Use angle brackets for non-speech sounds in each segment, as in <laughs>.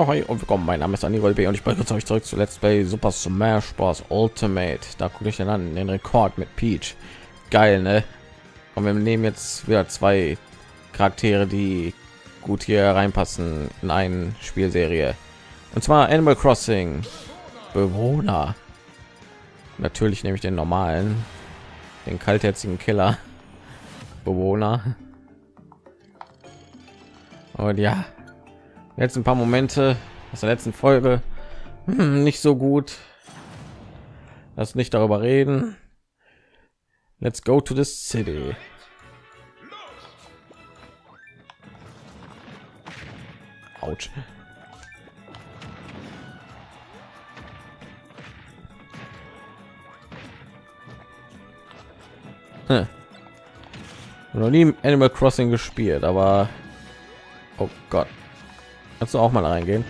Ja, hi und willkommen. Mein Name ist Anibal B und ich begrüße euch zurück zu Let's Play Super Smash Bros. Ultimate. Da gucke ich dann an den Rekord mit Peach. Geil, ne? Und wir nehmen jetzt wieder zwei Charaktere, die gut hier reinpassen in eine Spielserie. Und zwar Animal Crossing Bewohner. Natürlich nehme ich den normalen, den kaltherzigen Killer Bewohner. Und ja, jetzt ein paar Momente aus der letzten Folge hm, nicht so gut. Lass nicht darüber reden. Let's go to the city. Autsch. Hm. Noch nie Animal Crossing gespielt, aber oh Gott, kannst du auch mal reingehen?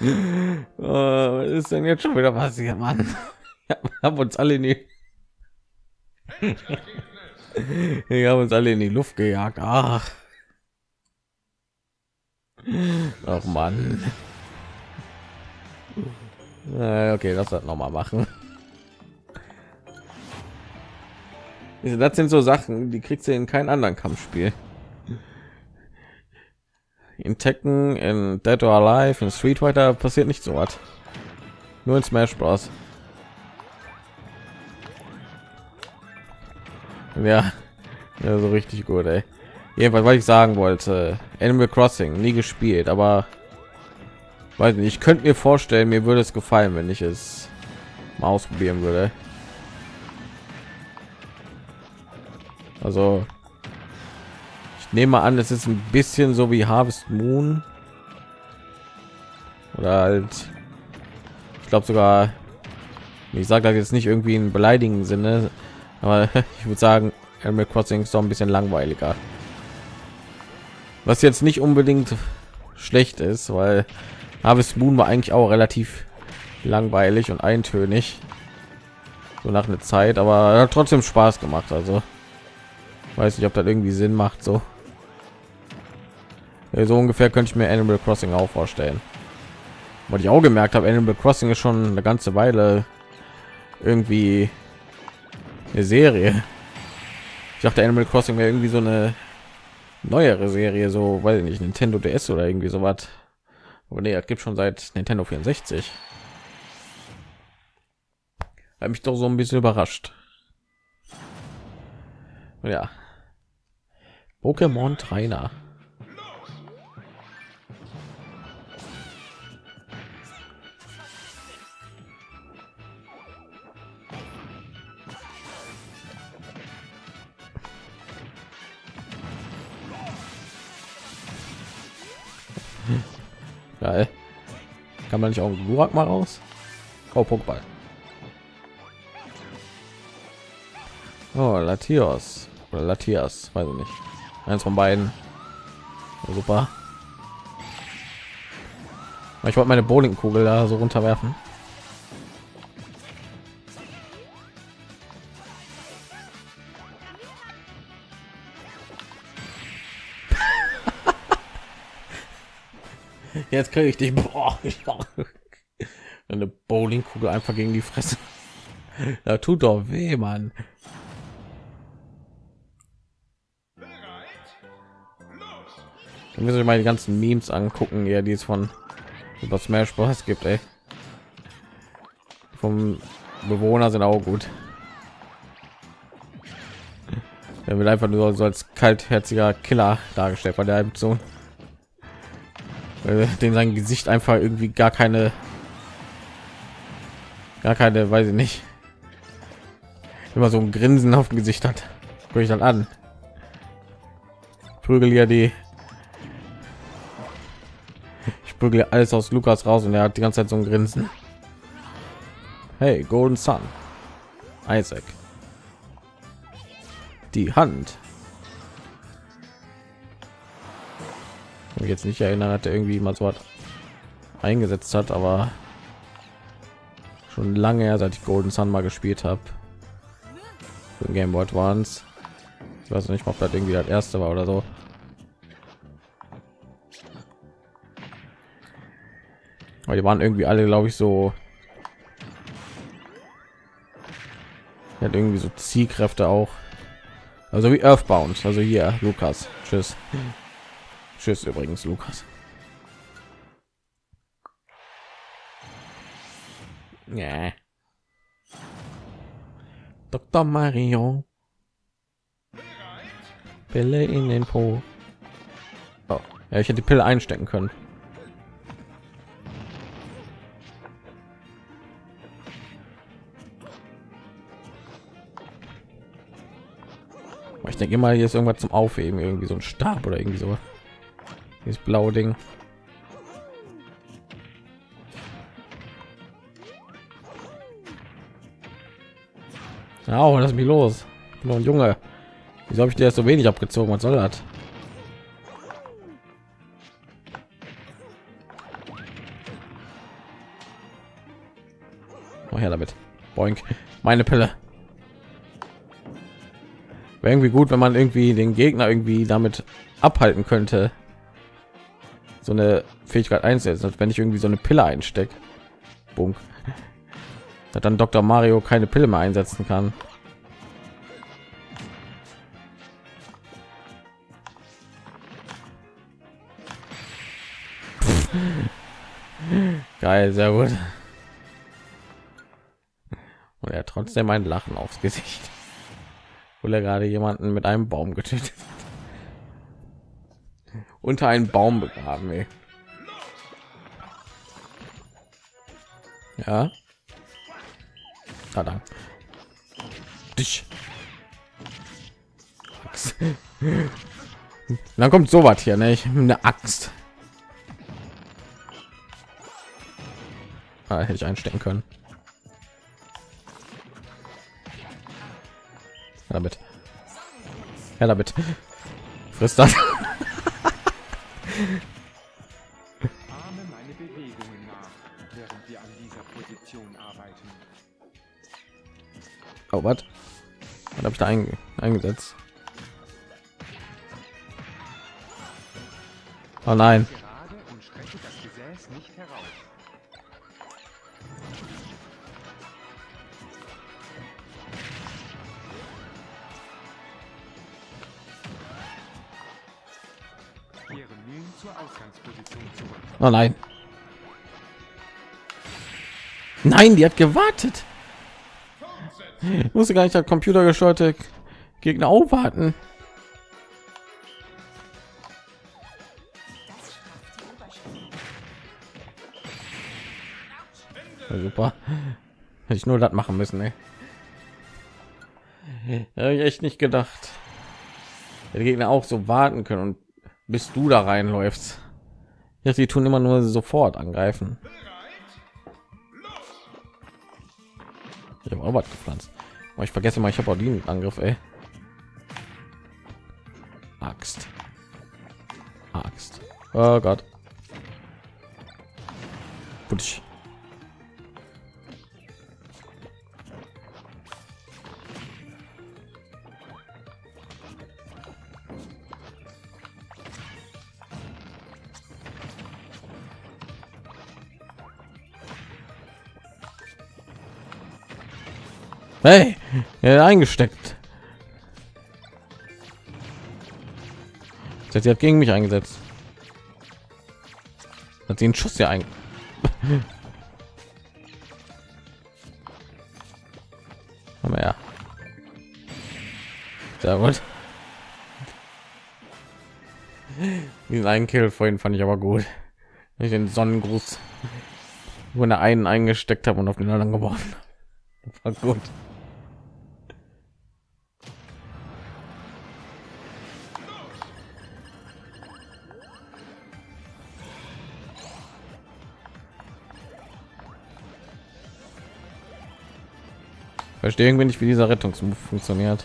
<laughs> oh, was ist denn jetzt schon wieder passiert, Mann? <laughs> Wir haben uns alle in die <laughs> wir haben uns alle in die Luft gejagt. Ach, ach Mann. Okay, das hat noch mal machen. Das sind so Sachen, die kriegst du in keinem anderen Kampfspiel. In Tekken, in Dead or Alive, in Street Fighter passiert nicht so was. Nur in Smash Bros. Ja, ja so richtig gut, ey. Jedenfalls, was ich sagen wollte, Animal Crossing nie gespielt, aber weiß nicht, ich könnte mir vorstellen, mir würde es gefallen, wenn ich es mal ausprobieren würde. Also nehme an, es ist ein bisschen so wie Harvest Moon oder halt, ich glaube sogar, ich sage das jetzt nicht irgendwie in beleidigenden Sinne, aber <laughs> ich würde sagen, Animal Crossing ist doch ein bisschen langweiliger. Was jetzt nicht unbedingt schlecht ist, weil Harvest Moon war eigentlich auch relativ langweilig und eintönig so nach einer Zeit, aber hat trotzdem Spaß gemacht. Also weiß nicht, ob das irgendwie Sinn macht. So, so ungefähr könnte ich mir Animal Crossing auch vorstellen. Was ich auch gemerkt habe, Animal Crossing ist schon eine ganze Weile irgendwie eine Serie. Ich dachte, Animal Crossing wäre irgendwie so eine neuere Serie, so weil nicht Nintendo DS oder irgendwie so was. Aber nee, es gibt schon seit Nintendo 64. Hat mich doch so ein bisschen überrascht. Ja. Pokémon Trainer. Geil. Kann man nicht auch Gurak mal raus? Oh, Pokéball. Oh, Latios oder Latias, weiß ich nicht. Eins von beiden. Super. Ich wollte meine Bowlingkugel da so runterwerfen. Jetzt kriege ich dich. Boah, eine Bowlingkugel einfach gegen die Fresse. Da tut doch weh, Mann. Dann müssen wir mal die ganzen Memes angucken, ja, die es von über Smash Bros. gibt, ey. Vom Bewohner sind auch gut. Er wird einfach nur so als kaltherziger Killer dargestellt bei der Episode den sein Gesicht einfach irgendwie gar keine, gar keine, weiß ich nicht, immer so ein Grinsen auf dem Gesicht hat. Guck ich dann an. Prügel ja die, ich prügel alles aus Lukas raus und er hat die ganze Zeit so ein Grinsen. Hey, Golden Sun, Isaac, die Hand. mich jetzt nicht erinnern, hat er irgendwie mal so was eingesetzt hat, aber schon lange her, seit ich Golden Sun mal gespielt habe. Für Game Boy Advance. Ich weiß nicht, ob das irgendwie das erste war oder so. Aber die waren irgendwie alle, glaube ich, so. Hat irgendwie so Zielkräfte auch. Also wie Earthbound. Also hier, Lukas. Tschüss. Tschüss übrigens, Lukas. Ja. Dr. Mario. Pille in den Po. Oh. Ja, ich hätte die Pille einstecken können. Ich denke mal, hier ist irgendwas zum Aufheben, irgendwie so ein Stab oder irgendwie so. Dieses blaue Ding. Oh, lass mich los. Nur ein Junge. Wieso habe ich dir so wenig abgezogen? Was soll das? Oh, her damit. Boink. Meine Pille. Wäre irgendwie gut, wenn man irgendwie den Gegner irgendwie damit abhalten könnte. So eine Fähigkeit einsetzen, wenn ich irgendwie so eine Pille einstecke. Bunk. <laughs> Dann Dr. Mario keine Pille mehr einsetzen kann. <laughs> Geil, sehr gut. Und er hat trotzdem ein Lachen aufs Gesicht, <laughs> obwohl er gerade jemanden mit einem Baum getötet hat. Unter einen Baum begraben, ey. Ja. Dann. Dich. <laughs> Dann kommt so was hier, ne? eine Axt. Ah, hätte ich einstecken können. Ja, damit. Ja, damit. Frisst das. <laughs> meine Bewegungen nach, während wir an dieser Position arbeiten. Oh, was? Was habe ich da ein, eingesetzt? Oh nein. Oh nein. Nein, die hat gewartet. Ich musste gar nicht der Computer gesteuerte Gegner aufwarten. Ja, super. Hätte ich nur das machen müssen, ey. Habe ich echt nicht gedacht. Der Gegner auch so warten können und bis du da reinläufst. Ja, sie tun immer nur sofort angreifen. Ich habe gepflanzt. Aber ich vergesse mal, ich habe auch den Angriff, ey. Axt. Axt. Oh Gott. Putsch. Hey, eingesteckt. Sie hat gegen mich eingesetzt. Hat sie einen Schuss ja ein. <laughs> Ja. Sehr gut. Diesen einen Kill vorhin fand ich aber gut. Ich den Sonnengruß, wo er einen eingesteckt habe und auf den anderen geworfen. War gut. Verstehe irgendwie nicht, wie dieser Rettungsmove funktioniert.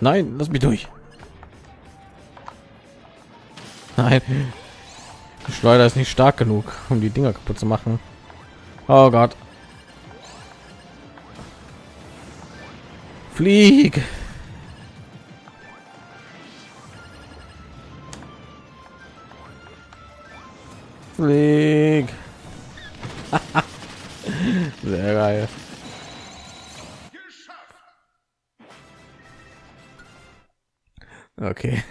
Nein, lass mich durch. Nein. Die Schleuder ist nicht stark genug, um die Dinger kaputt zu machen. Oh Gott. Flieg. Flieg. Sehr geil. Okay.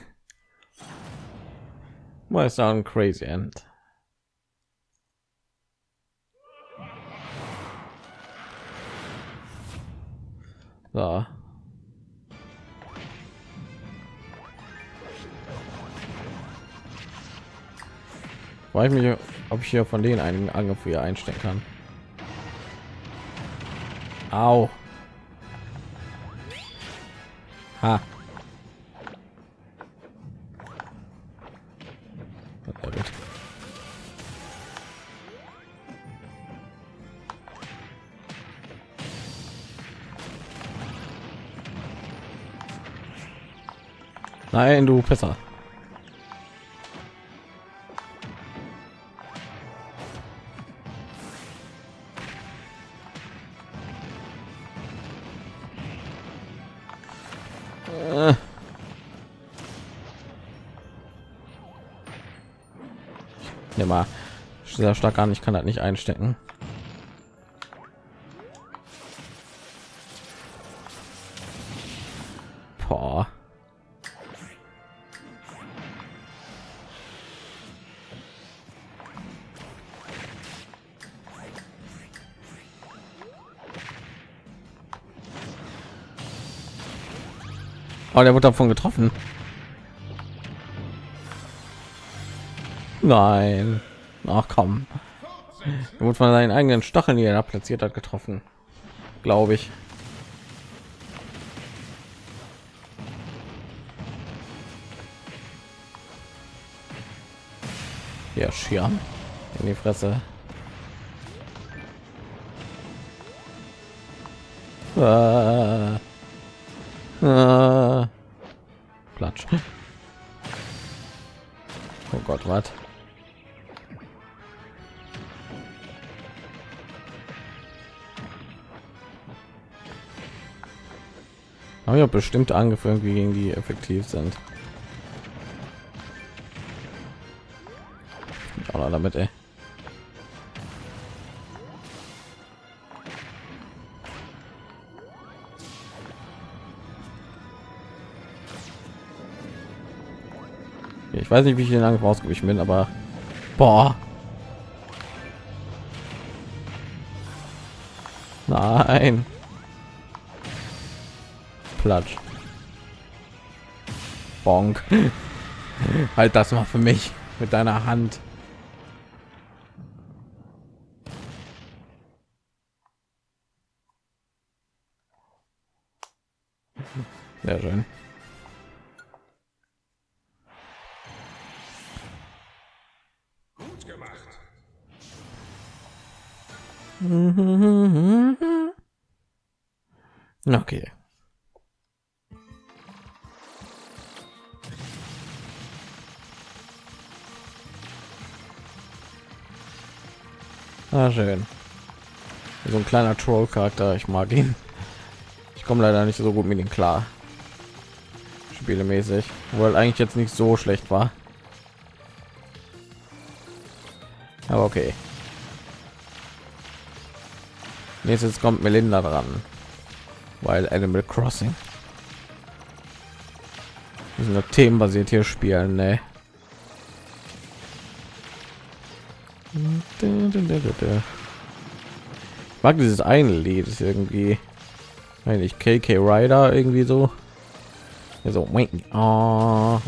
Mal sagen crazy end. So. Ah. Weil ich mich, ob ich hier von denen einen Angriff hier einstellen kann. Au. Ha. Nein, du besser. Sehr stark an. Ich kann das nicht einstecken. Boah. Oh, der wird davon getroffen. Nein. Ach komm. Er wurde von seinen eigenen Stacheln, die er platziert hat, getroffen. Glaube ich. Ja, Schirm in die Fresse. Ah. Bestimmte Angriffe irgendwie gegen die effektiv sind. Aber damit, ey. Ich weiß nicht, wie ich den Angriff ausgewichen bin, aber boah. Nein. Platsch. Bonk. <laughs> halt das mal für mich mit deiner Hand. Sehr schön. Gut gemacht. <laughs> Okay. Ah, schön. So ein kleiner Troll-Charakter, ich mag ihn. Ich komme leider nicht so gut mit ihm klar. Spielemäßig, wohl eigentlich jetzt nicht so schlecht war. Aber okay. Nächstes kommt Melinda dran, weil Animal Crossing. Wir themenbasiert hier spielen, ne? Mag dieses eine Lied ist irgendwie eigentlich KK Rider irgendwie so. Ja, so wait, oh,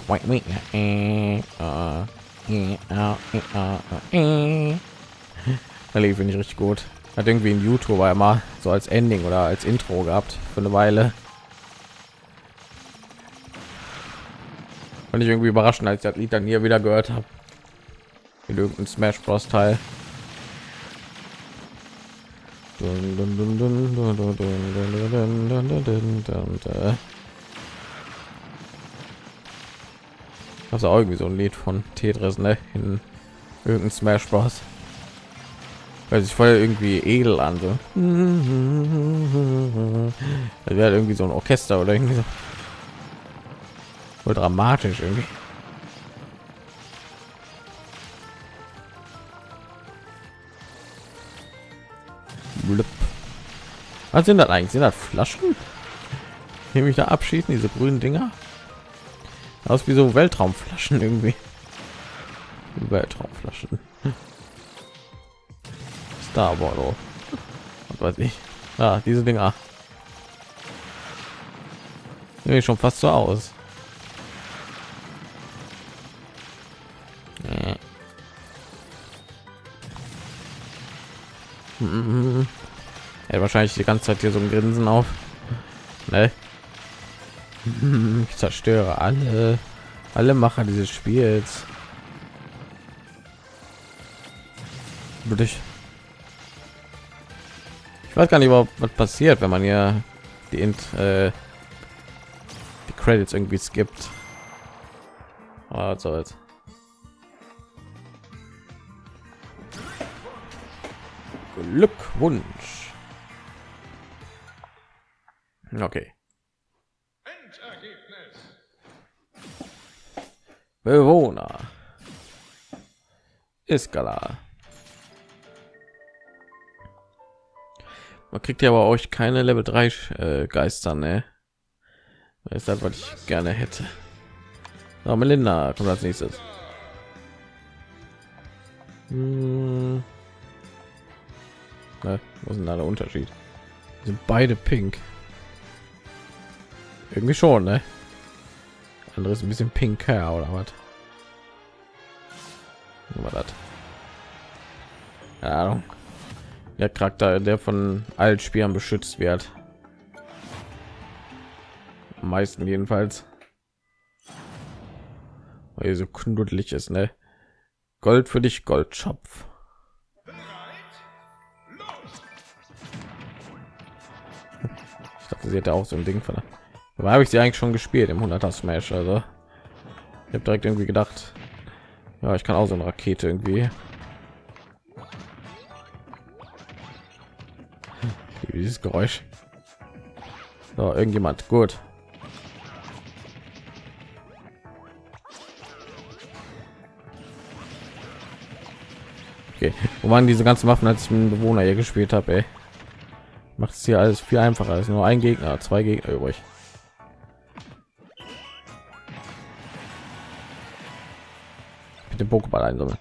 ich richtig gut. Hat irgendwie ein YouTuber immer so als Ending oder als Intro gehabt für eine Weile. Fand ich irgendwie überraschend, als ich das Lied dann hier wieder gehört habe. In irgendeinem Smash Bros. Teil. Also irgendwie so ein Lied von Tetris, ne? In irgendeinem Smash Bros. weil sich voll irgendwie edel an so das wäre irgendwie so ein orchester oder irgendwie so voll dramatisch irgendwie Blub. was sind das eigentlich sind das flaschen nehme ich da abschießen diese grünen dinger aus wie so weltraumflaschen irgendwie weltraumflaschen Star Wars. Was weiß ich. Ah, diese Dinger. Nee, schon fast so aus. Wahrscheinlich die ganze Zeit hier so ein Grinsen auf. Ne? Ich zerstöre alle, alle Macher dieses Spiels. Würde ich ich weiß gar nicht überhaupt was passiert wenn man hier die Int, äh, die credits irgendwie skippt also jetzt glückwunsch okay bewohner Iskala. Man kriegt ja aber euch keine Level 3 äh, Geister, ne? Das ist das, was ich gerne hätte. So, Melinda kommt als nächstes. Hm. Na, was ist denn da der Unterschied? Sind beide pink. Irgendwie schon, ne? Anderes ein bisschen pinker oder was? War das? Ja, der Charakter, der von allen Spielern beschützt wird. Am meisten jedenfalls. Weil so knuddelig ist, ne? Gold für dich, Goldschopf. Ich dachte, sie hätte auch so ein Ding von. Aber habe ich sie eigentlich schon gespielt im 100er Smash, also ich habe direkt irgendwie gedacht, ja, ich kann auch so eine Rakete irgendwie dieses Geräusch. So, irgendjemand. Gut. Okay. Wo waren diese ganzen Waffen, als ich mit Bewohner hier gespielt habe? Macht es hier alles viel einfacher. ist nur ein Gegner, zwei Gegner übrig. Mit dem Pokéball einsammeln.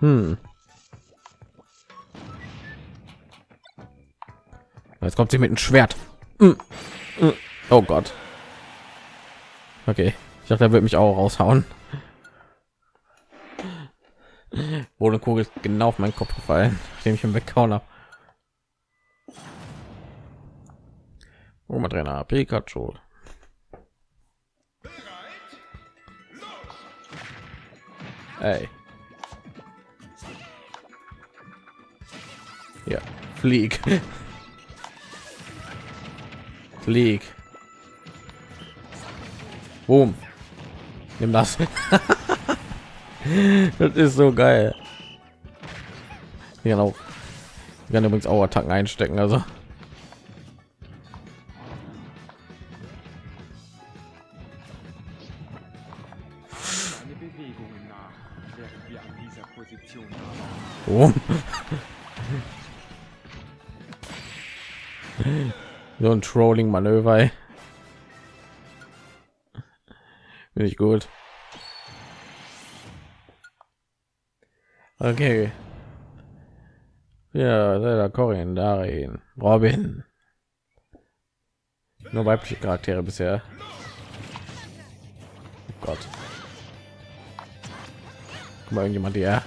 Hm. Jetzt kommt sie mit einem Schwert. Mm. Mm. Oh Gott. Okay, ich dachte, er wird mich auch raushauen. Ohne Kugel genau auf meinen Kopf gefallen, nachdem ich ihn weggehauen habe. Oh, mal Trainer Pikachu. Hey. Ja, flieg. Flieg. Boom. Nimm das. <laughs> das ist so geil. Genau. Ich kann übrigens auch Attacken einstecken, also. Oh. so ein trolling manöver bin ich gut. Okay. Ja da Corin darin Robin. Nur weibliche Charaktere bisher. Oh Gott. Guck mal irgendjemand ja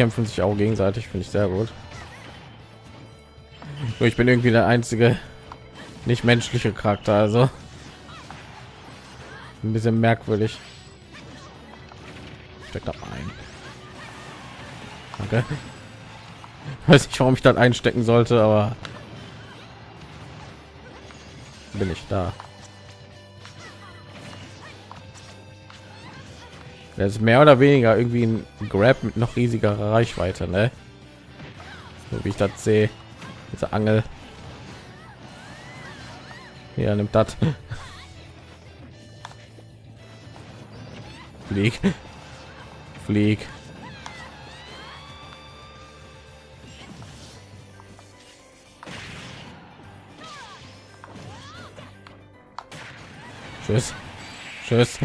bekämpfen sich auch gegenseitig, finde ich sehr gut. Ich bin irgendwie der einzige nicht menschliche Charakter, also ein bisschen merkwürdig. Steckt da ein. Danke. <laughs> Weiß nicht, warum ich das einstecken sollte, aber bin ich da. Das ist mehr oder weniger irgendwie ein Grab mit noch riesigerer Reichweite, ne? So wie ich das sehe. Diese Angel. Ja, nimmt das. <laughs> Flieg. Flieg. Tschüss. Tschüss.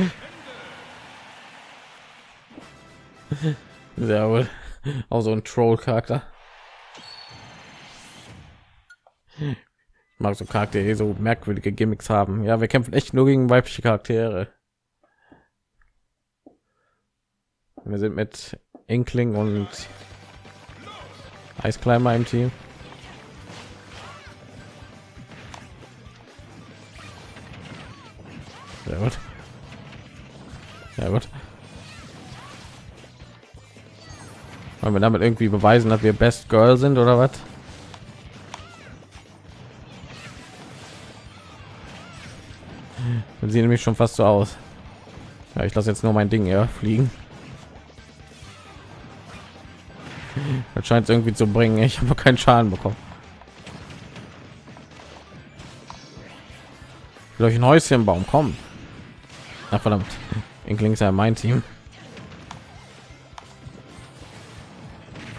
Sehr wohl. Auch so ein Troll-Charakter. Ich mag so Charaktere, die so merkwürdige Gimmicks haben. Ja, wir kämpfen echt nur gegen weibliche Charaktere. Wir sind mit Inkling und Eiskleimer im Team. Sehr gut. Ja gut. Wollen wir damit irgendwie beweisen, dass wir Best Girl sind oder was? Dann sieht nämlich schon fast so aus. Ja, ich lasse jetzt nur mein Ding ja fliegen. Das scheint irgendwie zu bringen. Ich habe keinen Schaden bekommen. Durch ein Häuschenbaum kommen. Ach verdammt. Inkling ist ja mein Team.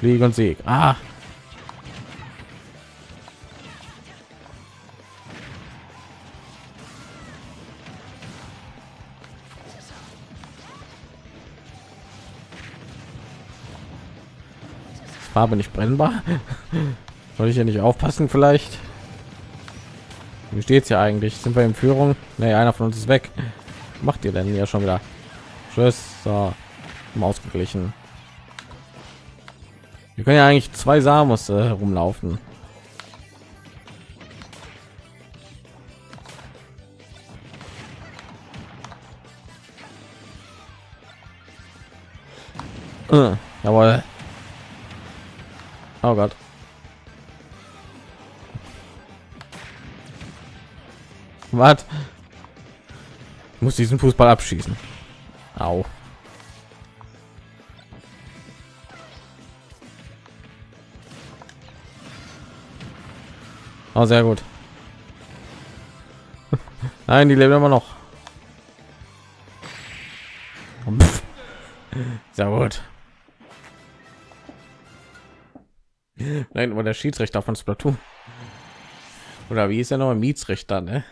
Flieg und Sieg. Ah. Farbe nicht brennbar. <laughs> Soll ich ja nicht aufpassen vielleicht? Wie steht's ja eigentlich? Sind wir in Führung? Nee, einer von uns ist weg. Macht ihr denn ja schon wieder? Tschüss. So, ausgeglichen. Können ja eigentlich zwei Samos äh, herumlaufen. Äh, jawohl. Oh Gott. Was? Muss diesen Fußball abschießen. Au. Oh, sehr gut. <laughs> Nein, die leben immer noch. <laughs> Sehr gut. Nein, aber der Schiedsrichter von Splatoon. Oder wie ist er noch Mietsrichter, ne?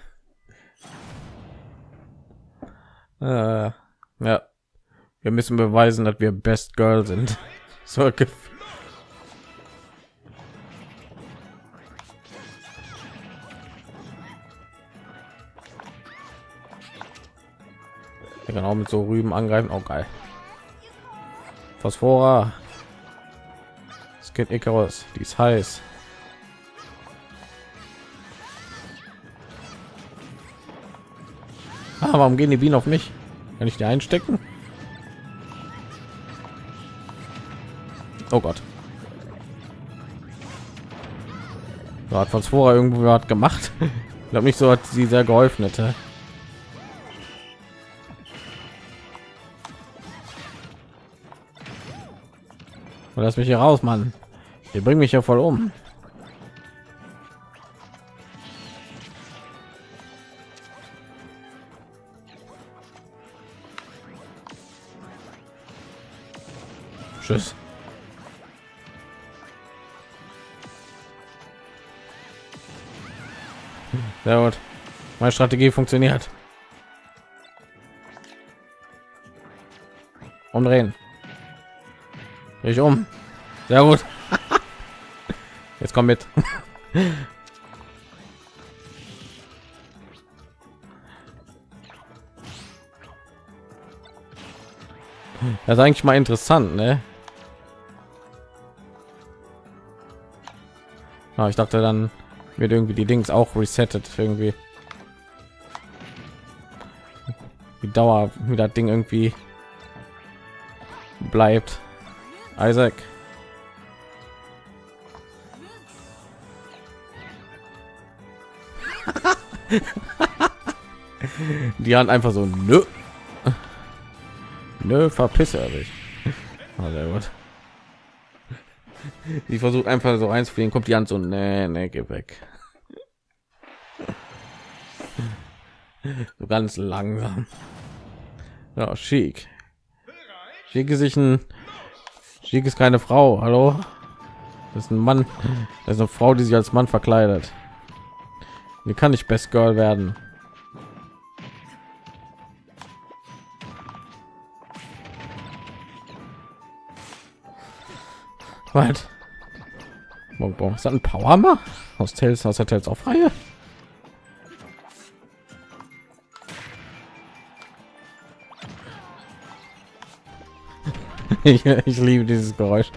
Äh, ja. Wir müssen beweisen, dass wir Best Girl sind. <laughs> So genau mit so Rüben angreifen. Auch oh, geil. Phosphora. Skin Icarus, die ist heiß. Ah, warum gehen die Bienen auf mich? Kann ich die einstecken? Oh Gott. So hat Phosphora irgendwo hat gemacht. <laughs> Ich glaube nicht so hat sie sehr geholfen hätte. Lass mich hier raus, Mann. Ihr bringt mich ja voll um. Tschüss. Sehr gut. Meine Strategie funktioniert. Umdrehen. Ich um. Sehr gut. Jetzt komm mit. Das ist eigentlich mal interessant, ne? Ja, ich dachte, dann wird irgendwie die Dings auch resettet irgendwie. Die Dauer, wie das Ding irgendwie bleibt. Isaac. die haben einfach so nö Nö, verpisse er sich. Oh, sehr gut. Ich versuche einfach so einzufliegen, kommt die an so, nee, nee, geh weg. So ganz langsam. Ja, schick. Schick ist sich ein Schick ist keine Frau. Hallo? Das ist ein Mann. Das ist eine Frau, die sich als Mann verkleidet. Die kann nicht Best Girl werden. Was? Bong Bong. Ist das ein Powerhammer? Aus Tales, aus der Tales ich, ich liebe dieses Geräusch.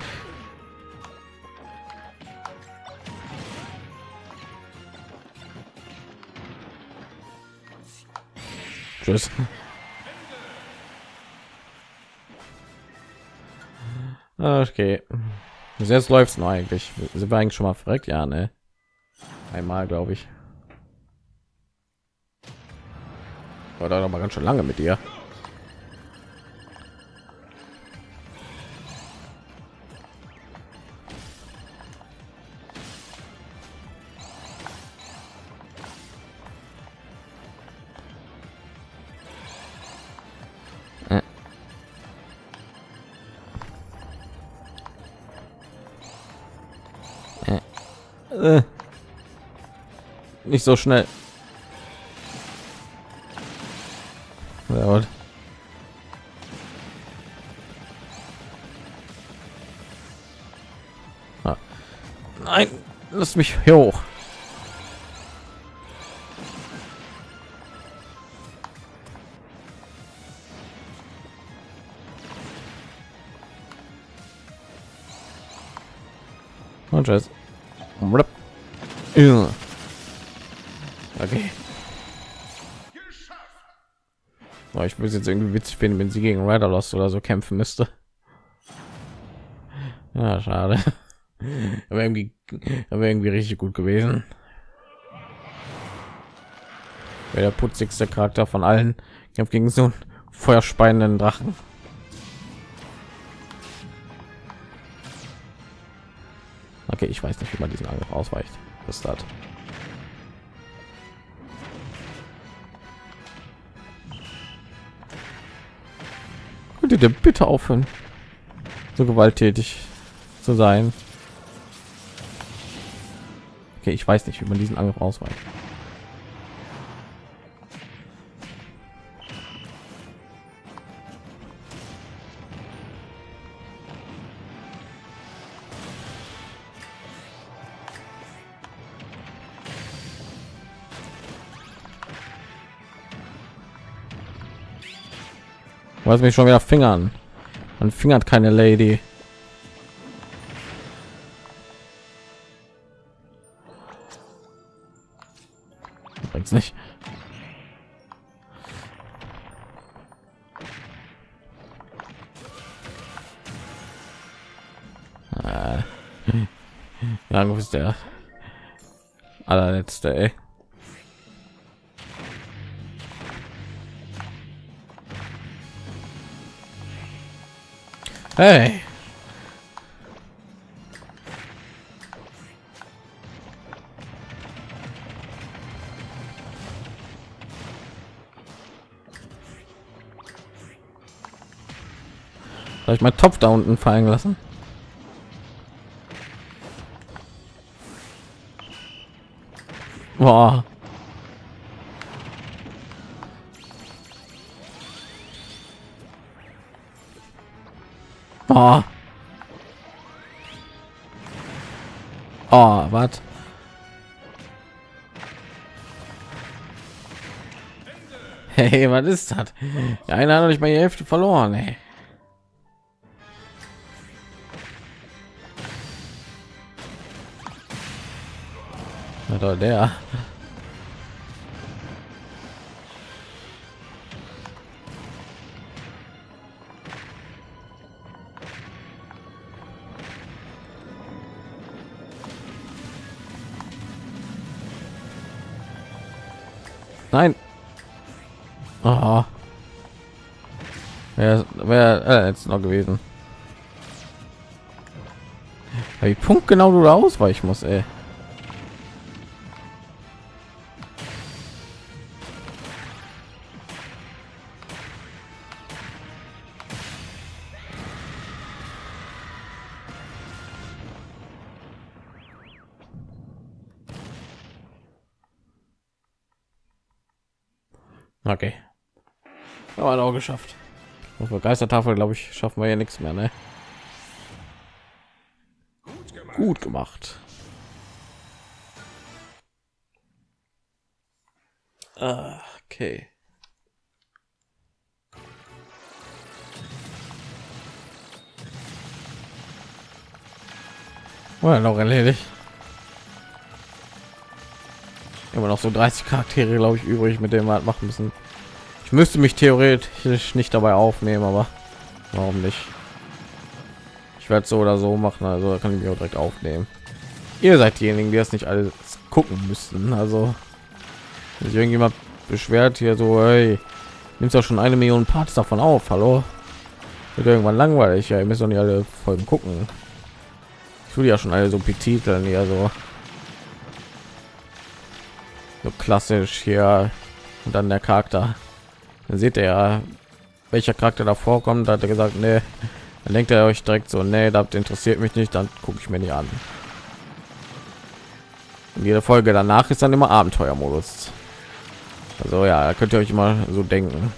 Tschüss. Okay. Bis jetzt läuft's noch eigentlich. Sind wir eigentlich schon mal verreckt? Ja, ne? Einmal, glaube ich. War da noch mal ganz schön lange mit dir. Nicht so schnell. Ja, Ah. Nein, lass mich hier hoch. Und tschüss. Rup. Ja. Okay. Oh, ich will jetzt irgendwie witzig finden, wenn sie gegen Rider Lost oder so kämpfen müsste. Ja, schade. Aber irgendwie, aber irgendwie richtig gut gewesen. Wäre der putzigste Charakter von allen. Habe gegen so einen feuerspeienden Drachen. Okay, ich weiß nicht, wie man diesen Angriff ausweicht. Das Könntet ihr bitte aufhören, so gewalttätig zu sein? Okay, ich weiß nicht, wie man diesen Angriff ausweicht. Was mich schon wieder fingern. Man fingert keine Lady. Bringt's nicht. Äh. <laughs> Ja, wo ist der allerletzte, ey. Hey. Soll ich mal Topf da unten fallen lassen? Boah. Oh. Oh, was? Hey, was ist das? Ja, einer hat nicht mal die Hälfte verloren, ey. Doch, der. Wäre wär, äh, jetzt noch gewesen. Wie Punkt genau du da ausweichen muss, ey. Okay. Aber auch geschafft. Auf der Geistertafel, glaube ich, schaffen wir ja nichts mehr, ne? Gut gemacht. Gut gemacht. Ah, Okay. Well, noch erledigt. Immer noch so 30 Charaktere, glaube ich, übrig, mit denen wir halt machen müssen. Ich müsste mich theoretisch nicht dabei aufnehmen, aber warum nicht? Ich werde so oder so machen, also kann ich mich direkt aufnehmen. Ihr seid diejenigen, die das nicht alles gucken müssten. Also sich irgendjemand beschwert hier so, hey, nimmst doch schon eine Million Parts davon auf, hallo? Wird irgendwann langweilig, ja, ihr müsst doch nicht alle Folgen gucken. Ich tue ja schon alle so betiteln, ja so so klassisch hier und dann der Charakter. Dann seht ihr ja, welcher Charakter da vorkommt. Da hat er gesagt, nee, dann denkt er euch direkt so, nee, das interessiert mich nicht, dann gucke ich mir nicht an. Und jede Folge danach ist dann immer Abenteuermodus. Also ja, könnt ihr euch immer so denken.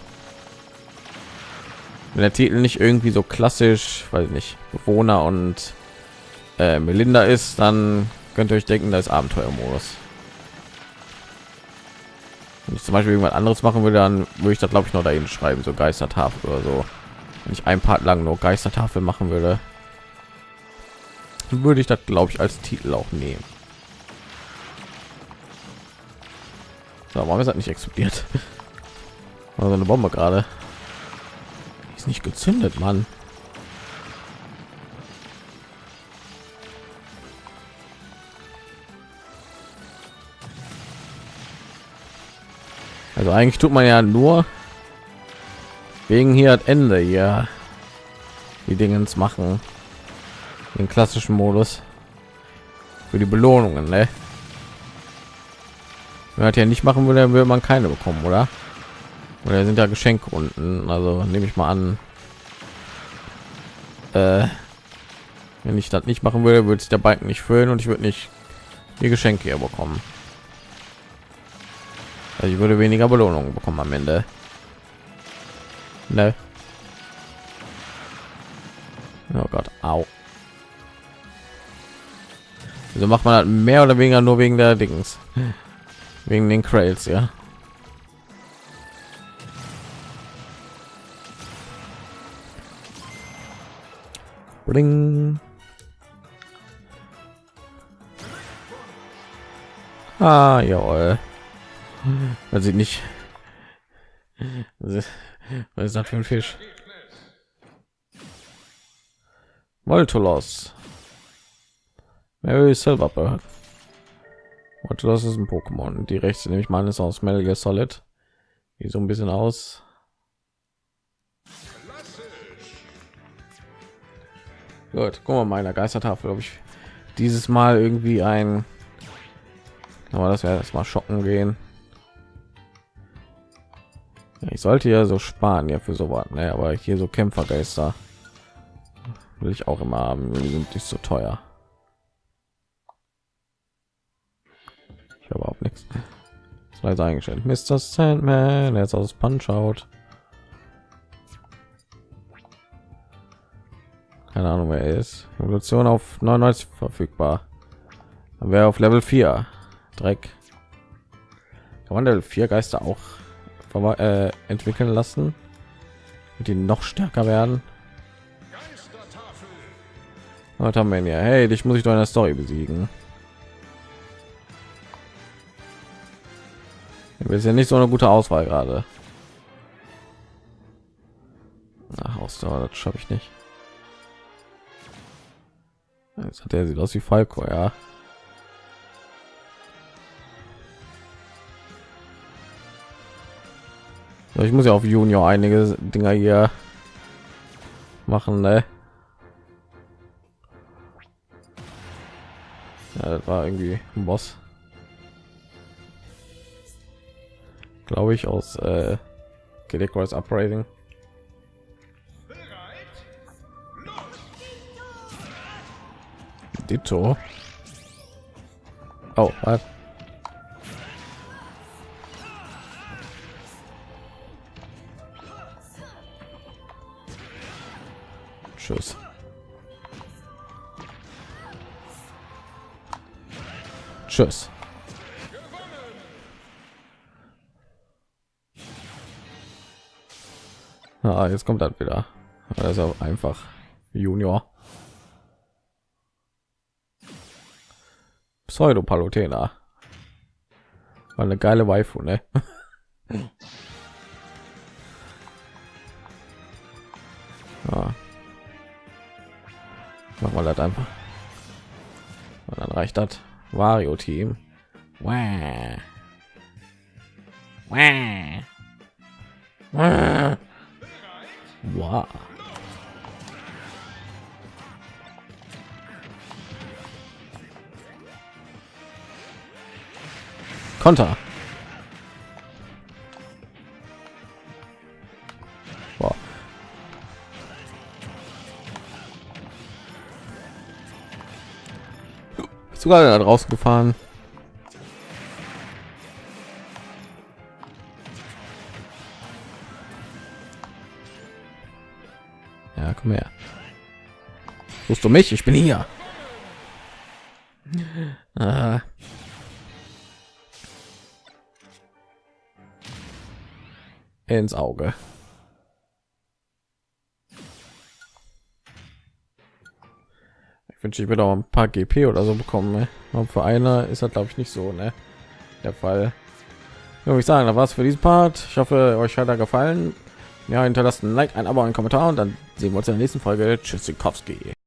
Wenn der Titel nicht irgendwie so klassisch, weil nicht Bewohner und äh, Melinda ist, dann könnt ihr euch denken, da ist Abenteuermodus. Wenn ich zum Beispiel irgendwas anderes machen würde, dann würde ich das glaube ich noch dahin schreiben, so Geistertafel oder so. Wenn ich ein Part lang nur Geistertafel machen würde, würde ich das glaube ich als Titel auch nehmen. So, warum ist das nicht explodiert? <laughs> Also eine Bombe gerade. Ist nicht gezündet, Mann. Also eigentlich tut man ja nur wegen hier das Ende hier die Dingens machen. Den klassischen Modus für die Belohnungen, ne? Wenn man ja nicht machen würde, dann würde man keine bekommen, oder? Oder sind ja Geschenke unten, also nehme ich mal an. Äh, wenn ich das nicht machen würde, würde sich der Balken nicht füllen und ich würde nicht die Geschenke hier bekommen. Also ich würde weniger Belohnungen bekommen am Ende. Ne? Oh Gott, au. Also macht man halt mehr oder weniger nur wegen der Dings. Wegen den Crails, ja. Bling. Ah, jawohl. Man sieht nicht. Was ist, das für ein Fisch? Voltolos. Mary Silverbird. Voltolos ist ein Pokémon. Die rechte nehme ich mal ist aus Metal Gear Solid. Wie so ein bisschen aus. Gut, guck mal meiner Geistertafel, ob ich dieses Mal irgendwie ein aber das wäre das mal schocken gehen ich sollte ja so sparen ja für so was ne? aber hier so kämpfergeister will ich auch immer haben. Die sind nicht so teuer. Ich habe auch nichts. Leider eingestellt. Mr sandman jetzt aus punch out keine ahnung wer ist. Evolution auf 99 verfügbar. Wäre auf level 4 dreck. Kann man level 4 geister auch äh, entwickeln lassen? Die noch stärker werden? Was haben wir hier? Hey dich muss ich doch in der story besiegen. Ist ja nicht so eine gute auswahl gerade. Ausdauer das schaffe ich nicht. Jetzt hat er sieht aus wie falco ja ich muss ja auf junior einige dinger hier machen, ne? Ja, das war irgendwie ein Boss. Glaube ich aus äh, Icarus Uprising. Ditto. Oh, was? Tschüss. Ah, jetzt kommt das wieder. Auch einfach Junior. Pseudo Palutena. War eine geile Waifu, ne? <laughs> ja. Machen wir das einfach. Und dann reicht das. Wario Team. Wah. Wah. Wah. Wow. Konter. Boah. Sogar da draußen gefahren. Ja, komm her. Suchst du mich? Ich bin hier. <laughs> Ah. ins Auge. Wünsche, ich würde auch ein paar GP oder so bekommen. Ne? Aber für einer ist das glaube ich nicht so, ne? Der Fall. Ja, ich sagen, da war für diesen Part. Ich hoffe, euch hat er gefallen. Ja, hinterlasst ein Like, ein Abo, ein Kommentar und dann sehen wir uns in der nächsten Folge. Tschüss, Tschüssikowski.